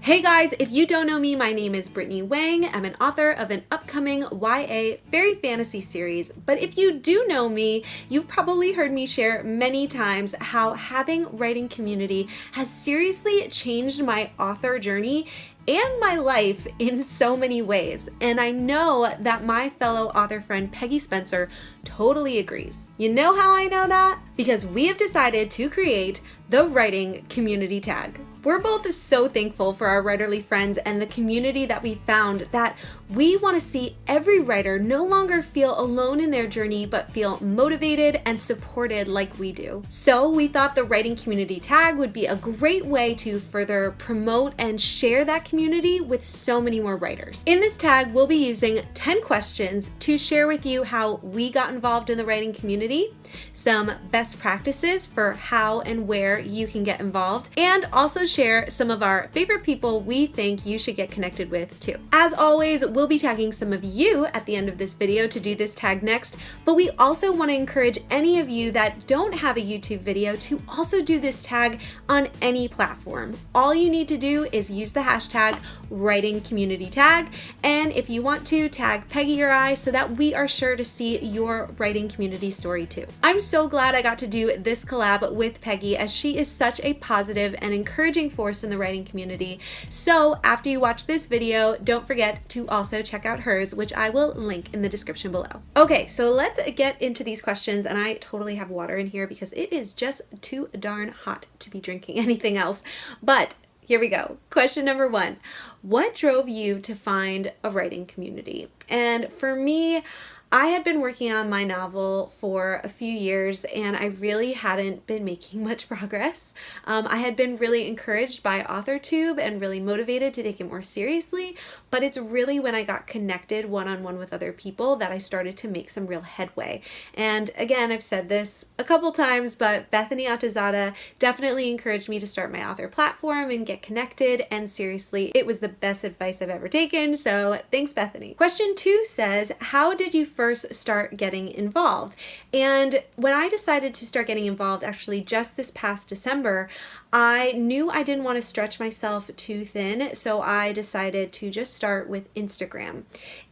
Hey guys, if you don't know me, my name is Brittany Wang. I'm an author of an upcoming YA fairy fantasy series. But if you do know me, you've probably heard me share many times how having writing community has seriously changed my author journey and my life in so many ways. And I know that my fellow author friend Peggy Spencer totally agrees. You know how I know that? Because we have decided to create the writing community tag. We're both so thankful for our writerly friends and the community that we found that we want to see every writer no longer feel alone in their journey but feel motivated and supported like we do. So we thought the writing community tag would be a great way to further promote and share that community with so many more writers. In this tag, we'll be using 10 questions to share with you how we got involved in the writing community, some best practices for how and where you can get involved, and also share some of our favorite people we think you should get connected with too. As always, we'll be tagging some of you at the end of this video to do this tag next, but we also want to encourage any of you that don't have a YouTube video to also do this tag on any platform. All you need to do is use the hashtag writing community tag, and if you want to, tag Peggy or I so that we are sure to see your writing community story too. I'm so glad I got to do this collab with Peggy as she is such a positive and encouraging force in the writing community. So after you watch this video, don't forget to also check out hers, which I will link in the description below. Okay, so let's get into these questions and I totally have water in here because it is just too darn hot to be drinking anything else. But here we go. Question number one What drove you to find a writing community? And for me, I had been working on my novel for a few years and I really hadn't been making much progress. Um, I had been really encouraged by AuthorTube and really motivated to take it more seriously, but it's really when I got connected one-on-one -on -one with other people that I started to make some real headway. And again, I've said this a couple times, but Bethany Atazadeh definitely encouraged me to start my author platform and get connected, and seriously, it was the best advice I've ever taken, so thanks Bethany. Question two says, how did you first start getting involved. And when I decided to start getting involved, actually just this past December, I knew I didn't want to stretch myself too thin, so I decided to just start with Instagram.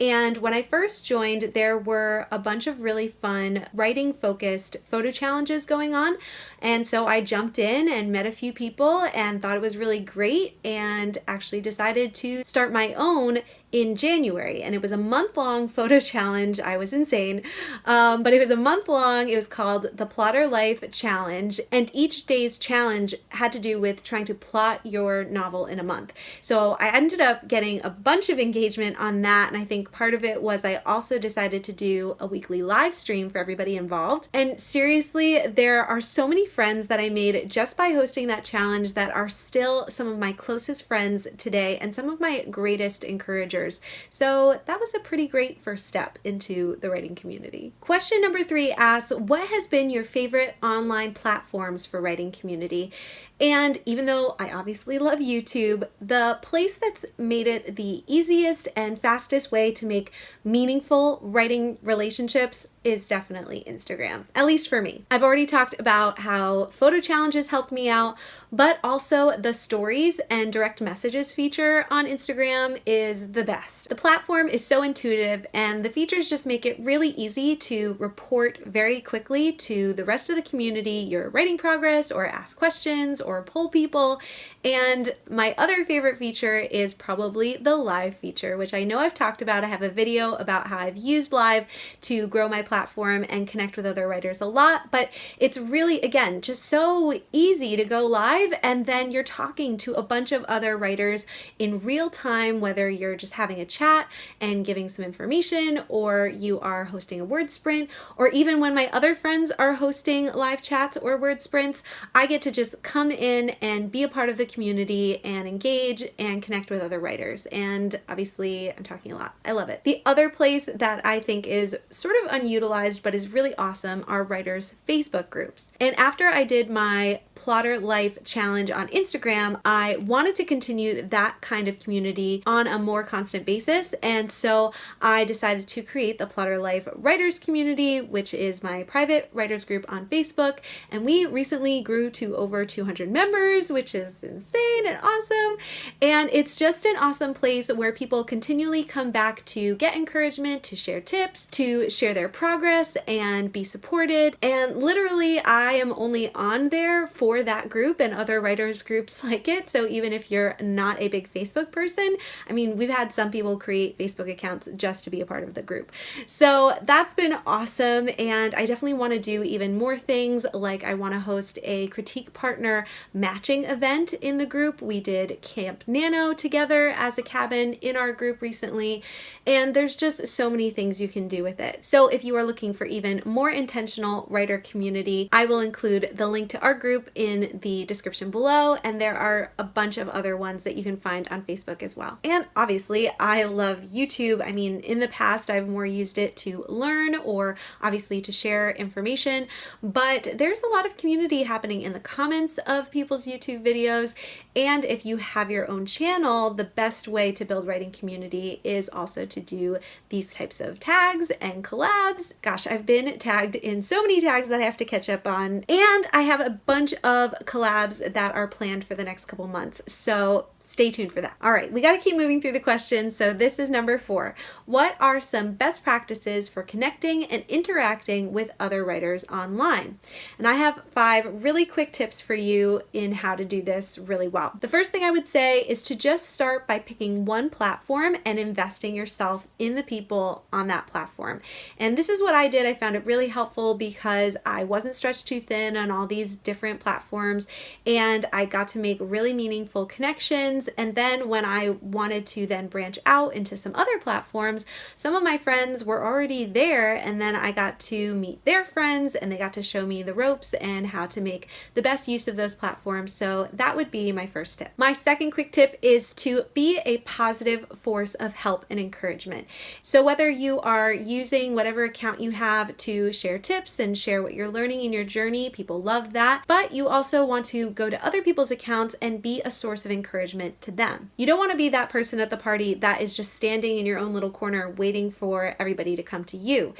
And when I first joined, there were a bunch of really fun writing focused photo challenges going on. And so I jumped in and met a few people and thought it was really great and actually decided to start my own in January and it was a month long photo challenge. I was insane, um, but it was a month long. It was called the Plotter Life Challenge and each day's challenge had to do with trying to plot your novel in a month. So I ended up getting a bunch of engagement on that and I think part of it was I also decided to do a weekly live stream for everybody involved. And seriously, there are so many friends that I made just by hosting that challenge that are still some of my closest friends today and some of my greatest encouragers so that was a pretty great first step into the writing community. Question number three asks, what has been your favorite online platforms for writing community? And even though I obviously love YouTube, the place that's made it the easiest and fastest way to make meaningful writing relationships is definitely Instagram, at least for me. I've already talked about how photo challenges helped me out, but also the stories and direct messages feature on Instagram is the best. The platform is so intuitive and the features just make it really easy to report very quickly to the rest of the community your writing progress or ask questions or poll people. And my other favorite feature is probably the live feature, which I know I've talked about. I have a video about how I've used live to grow my platform and connect with other writers a lot, but it's really, again, just so easy to go live and then you're talking to a bunch of other writers in real time, whether you're just having a chat and giving some information or you are hosting a word sprint, or even when my other friends are hosting live chats or word sprints, I get to just come in and be a part of the community and engage and connect with other writers. And obviously I'm talking a lot. I love it. The other place that I think is sort of unutilized but is really awesome are writers Facebook groups. And after I did my Plotter Life challenge on Instagram, I wanted to continue that kind of community on a more constant basis. And so I decided to create the Plotter Life Writers Community, which is my private writers group on Facebook. And we recently grew to over 200 members, which is insane and awesome. And it's just an awesome place where people continually come back to get encouragement, to share tips, to share their progress and be supported. And literally, I am only on there for that group and other writers groups like it. So even if you're not a big Facebook person, I mean, we've had some people create Facebook accounts just to be a part of the group. So that's been awesome. And I definitely want to do even more things like I want to host a critique partner matching event in the group. We did Camp Nano together as a cabin in our group recently. And there's just so many things you can do with it. So if you are looking for even more intentional writer community, I will include the link to our group in the description below. And there are a bunch of other ones that you can find on Facebook as well. And obviously I love YouTube. I mean, in the past, I've more used it to learn or obviously to share information, but there's a lot of community happening in the comments of people's YouTube videos. And if you have your own channel, the best way to build writing community is also to do these types of tags and collabs. Gosh, I've been tagged in so many tags that I have to catch up on. And I have a bunch of collabs that are planned for the next couple months. So stay tuned for that. All right, we got to keep moving through the questions. So this is number four. What are some best practices for connecting and interacting with other writers online? And I have five really quick tips for you in how to do this really well. The first thing I would say is to just start by picking one platform and investing yourself in the people on that platform. And this is what I did. I found it really helpful because I wasn't stretched too thin on all these different platforms and I got to make really meaningful connections friends. And then when I wanted to then branch out into some other platforms, some of my friends were already there. And then I got to meet their friends and they got to show me the ropes and how to make the best use of those platforms. So that would be my first tip. My second quick tip is to be a positive force of help and encouragement. So whether you are using whatever account you have to share tips and share what you're learning in your journey, people love that. But you also want to go to other people's accounts and be a source of encouragement to them. You don't want to be that person at the party that is just standing in your own little corner waiting for everybody to come to you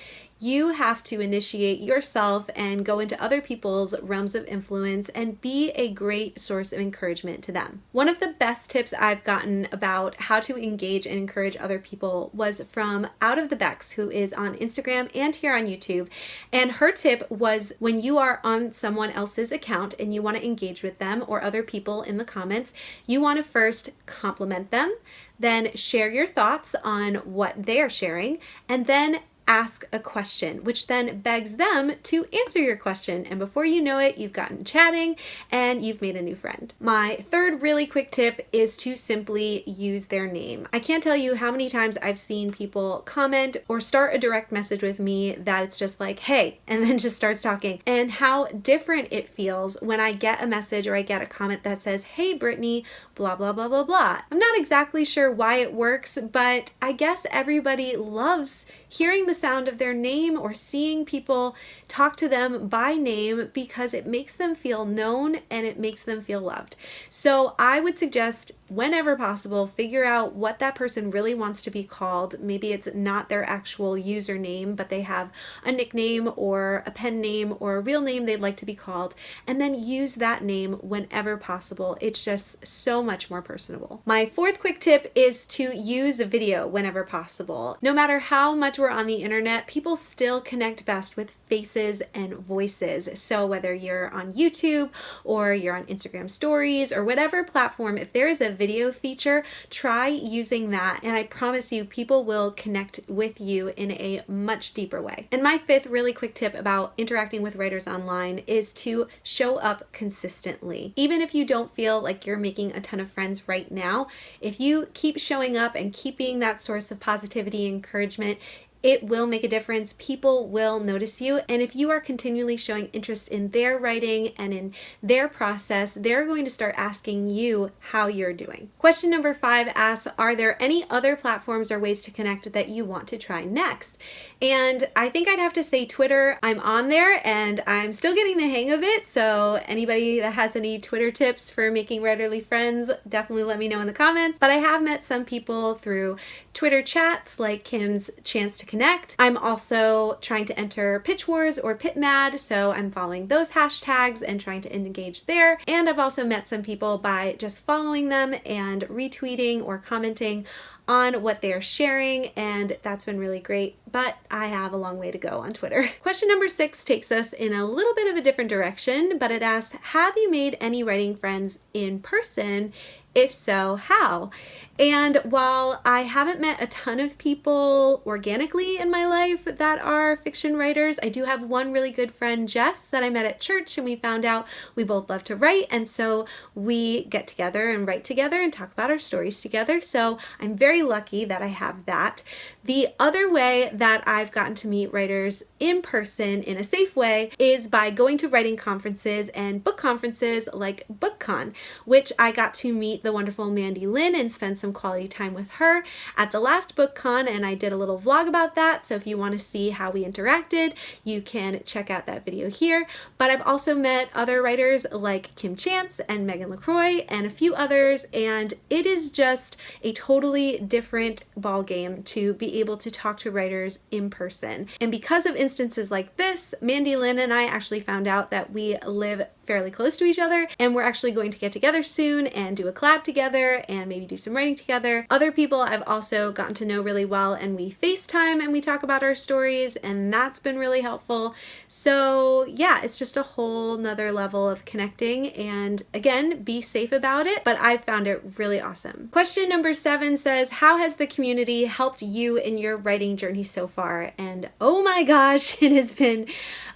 you have to initiate yourself and go into other people's realms of influence and be a great source of encouragement to them. One of the best tips I've gotten about how to engage and encourage other people was from Out of the Becks, who is on Instagram and here on YouTube. And her tip was when you are on someone else's account and you want to engage with them or other people in the comments, you want to first compliment them, then share your thoughts on what they are sharing, and then ask a question, which then begs them to answer your question. And before you know it, you've gotten chatting and you've made a new friend. My third really quick tip is to simply use their name. I can't tell you how many times I've seen people comment or start a direct message with me that it's just like, hey, and then just starts talking, and how different it feels when I get a message or I get a comment that says, hey, Brittany, blah, blah, blah, blah, blah. I'm not exactly sure why it works, but I guess everybody loves hearing the the sound of their name or seeing people talk to them by name because it makes them feel known and it makes them feel loved. So I would suggest whenever possible, figure out what that person really wants to be called. Maybe it's not their actual username, but they have a nickname or a pen name or a real name they'd like to be called, and then use that name whenever possible. It's just so much more personable. My fourth quick tip is to use a video whenever possible. No matter how much we're on the internet, people still connect best with faces and voices. So whether you're on YouTube or you're on Instagram stories or whatever platform, if there is a video feature, try using that. And I promise you, people will connect with you in a much deeper way. And my fifth really quick tip about interacting with writers online is to show up consistently. Even if you don't feel like you're making a ton of friends right now, if you keep showing up and keep being that source of positivity, encouragement, it will make a difference. People will notice you. And if you are continually showing interest in their writing and in their process, they're going to start asking you how you're doing. Question number five asks, are there any other platforms or ways to connect that you want to try next? And I think I'd have to say Twitter. I'm on there and I'm still getting the hang of it. So anybody that has any Twitter tips for making writerly friends, definitely let me know in the comments. But I have met some people through Twitter chats like Kim's Chance to Connect. I'm also trying to enter Pitch Wars or PitMad, so I'm following those hashtags and trying to engage there. And I've also met some people by just following them and retweeting or commenting on what they're sharing and that's been really great but I have a long way to go on Twitter. Question number six takes us in a little bit of a different direction but it asks have you made any writing friends in person if so, how? And while I haven't met a ton of people organically in my life that are fiction writers, I do have one really good friend, Jess, that I met at church, and we found out we both love to write. And so we get together and write together and talk about our stories together. So I'm very lucky that I have that. The other way that I've gotten to meet writers in person in a safe way is by going to writing conferences and book conferences like BookCon, which I got to meet the wonderful Mandy Lynn and spend some quality time with her at the last book con and I did a little vlog about that. So if you want to see how we interacted, you can check out that video here. But I've also met other writers like Kim Chance and Megan LaCroix and a few others and it is just a totally different ball game to be able to talk to writers in person. And because of instances like this, Mandy Lynn and I actually found out that we live fairly close to each other and we're actually going to get together soon and do a collab together and maybe do some writing together. Other people I've also gotten to know really well and we FaceTime and we talk about our stories and that's been really helpful. So yeah, it's just a whole nother level of connecting and again, be safe about it, but I've found it really awesome. Question number seven says, how has the community helped you in your writing journey so far? And oh my gosh, it has been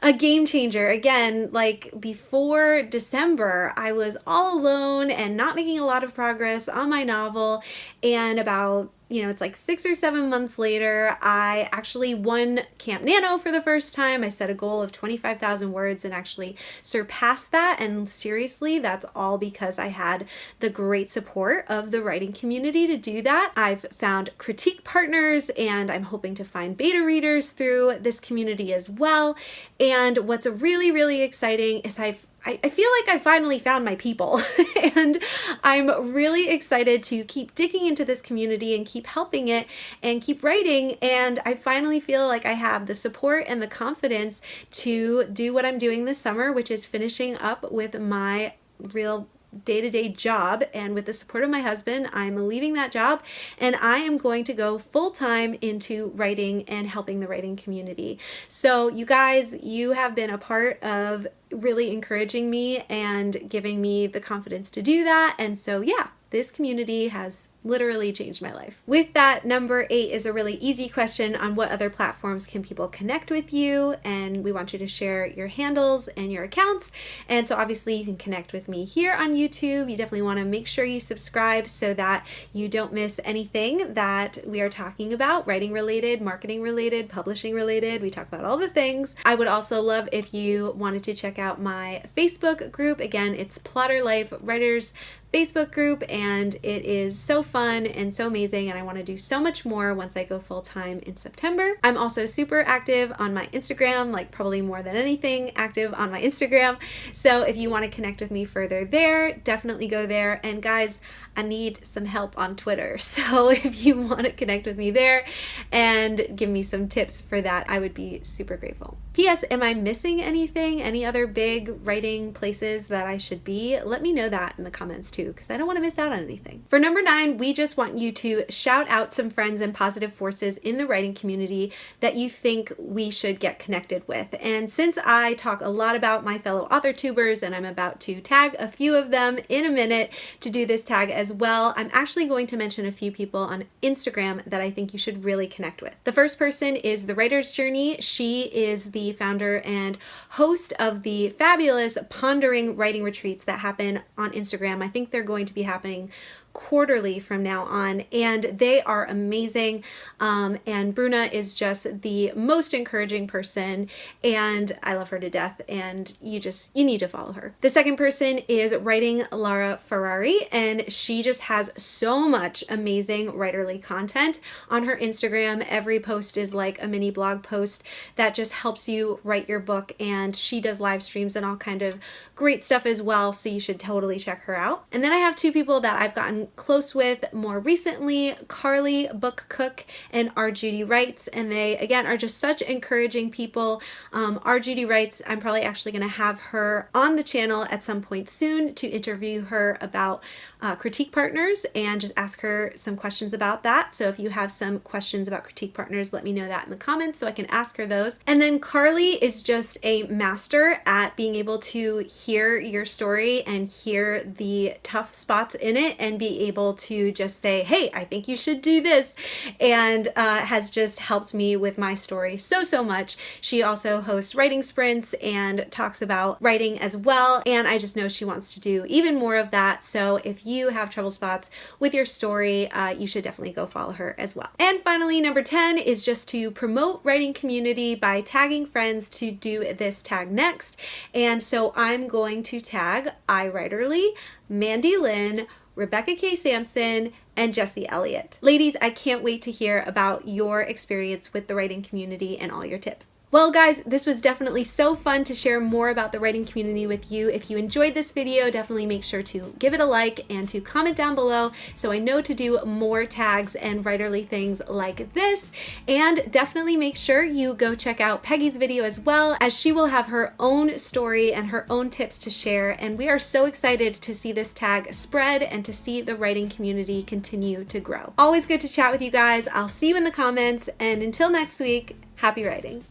a game changer. Again, like before December, I was all alone and not making a lot of progress on my novel. And about you know, it's like six or seven months later, I actually won Camp Nano for the first time. I set a goal of 25,000 words and actually surpassed that. And seriously, that's all because I had the great support of the writing community to do that. I've found critique partners and I'm hoping to find beta readers through this community as well. And what's really, really exciting is I've I, I feel like I finally found my people. And I'm really excited to keep digging into this community and keep helping it and keep writing. And I finally feel like I have the support and the confidence to do what I'm doing this summer which is finishing up with my real day-to-day -day job and with the support of my husband I'm leaving that job and I am going to go full-time into writing and helping the writing community. So you guys you have been a part of really encouraging me and giving me the confidence to do that and so yeah this community has literally changed my life. With that, number eight is a really easy question on what other platforms can people connect with you and we want you to share your handles and your accounts and so obviously you can connect with me here on YouTube. You definitely want to make sure you subscribe so that you don't miss anything that we are talking about, writing related, marketing related, publishing related. We talk about all the things. I would also love if you wanted to check out my Facebook group. Again, it's Plotter Life Writers Facebook group and it is so fun and so amazing and I want to do so much more once I go full time in September. I'm also super active on my Instagram, like probably more than anything active on my Instagram. So if you want to connect with me further there, definitely go there. And guys, I need some help on Twitter. So if you want to connect with me there and give me some tips for that, I would be super grateful. P.S. Am I missing anything? Any other big writing places that I should be? Let me know that in the comments too, because I don't want to miss out on anything. For number nine, we just want you to shout out some friends and positive forces in the writing community that you think we should get connected with. And since I talk a lot about my fellow author tubers and I'm about to tag a few of them in a minute to do this tag as well, I'm actually going to mention a few people on Instagram that I think you should really connect with. The first person is The Writer's Journey. She is the founder and host of the fabulous Pondering Writing Retreats that happen on Instagram. I think they're going to be happening quarterly from now on, and they are amazing. Um, and Bruna is just the most encouraging person, and I love her to death. And you just you need to follow her. The second person is writing Lara Ferrari, and she just has so much amazing writerly content on her Instagram. Every post is like a mini blog post that just helps you write your book, and she does live streams and all kind of great stuff as well. So you should totally check her out. And then I have two people that I've gotten close with more recently, Carly Book Cook and R. Judy Writes, and they again are just such encouraging people. Um, R. Judy Writes, I'm probably actually going to have her on the channel at some point soon to interview her about uh, critique partners and just ask her some questions about that. So if you have some questions about critique partners, let me know that in the comments so I can ask her those. And then Carly is just a master at being able to hear your story and hear the tough spots in it and be able to just say, hey, I think you should do this. And uh, has just helped me with my story so, so much. She also hosts writing sprints and talks about writing as well. And I just know she wants to do even more of that. So if you have trouble spots with your story, uh, you should definitely go follow her as well. And finally, number 10 is just to promote writing community by tagging friends to do this tag next. And so I'm going to tag iWriterly, Mandy Lynn, Rebecca K. Sampson, and Jesse Elliott. Ladies, I can't wait to hear about your experience with the writing community and all your tips. Well guys, this was definitely so fun to share more about the writing community with you. If you enjoyed this video, definitely make sure to give it a like and to comment down below so I know to do more tags and writerly things like this. And definitely make sure you go check out Peggy's video as well as she will have her own story and her own tips to share. And we are so excited to see this tag spread and to see the writing community continue to grow. Always good to chat with you guys. I'll see you in the comments and until next week, happy writing.